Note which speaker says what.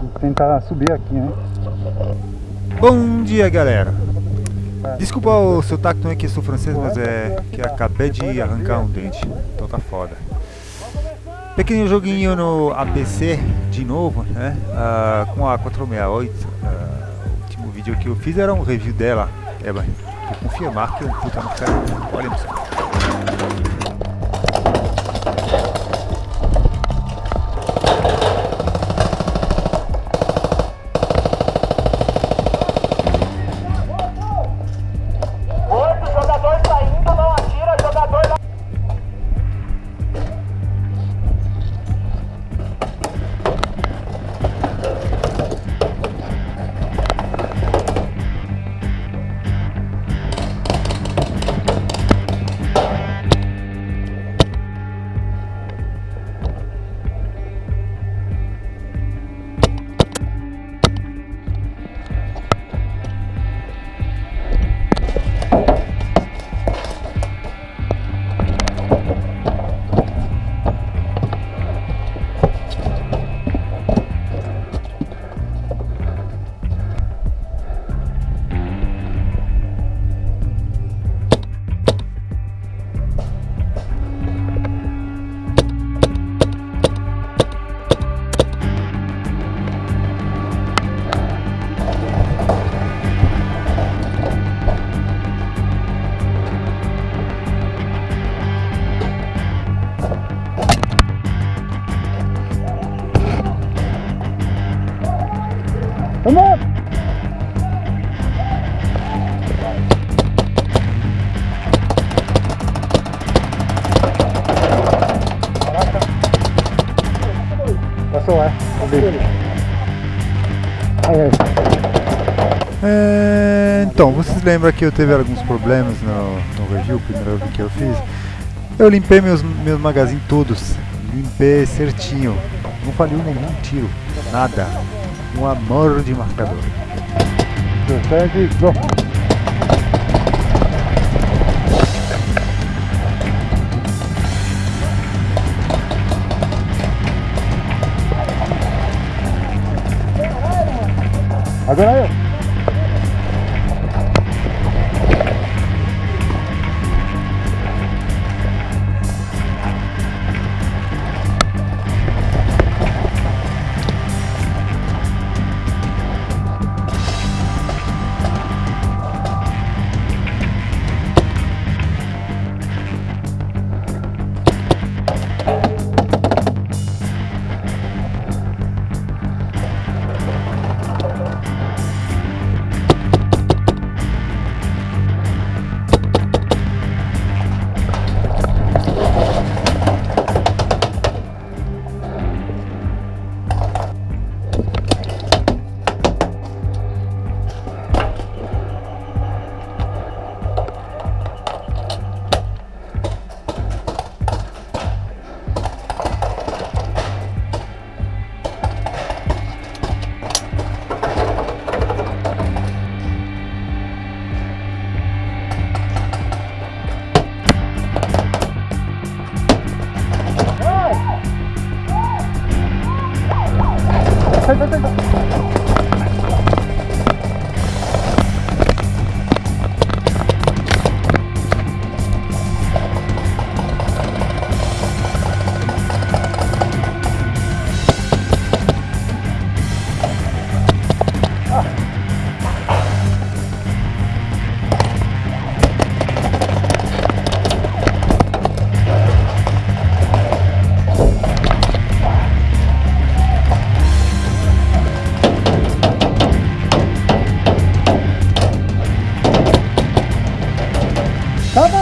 Speaker 1: Vou tentar subir aqui, né?
Speaker 2: Bom dia, galera. Desculpa o seu tacto, não é que eu sou francês, mas é que acabei de arrancar um dente. Então tá foda. Pequeno joguinho no APC de novo, né? Uh, com a 468. Uh, o último vídeo que eu fiz era um review dela. É, vou confirmar que é um puta no ferro. Olha só.
Speaker 1: Vamos! Caraca! Passou, é? Aí, aí.
Speaker 2: É, então, vocês lembram que eu teve alguns problemas no, no review, primeiro review que eu fiz? Eu limpei meus, meus magazines todos, limpei certinho, não falhou nenhum tiro, nada, um amor de marcador.
Speaker 1: 17, go! Agora eu!
Speaker 3: Bye-bye.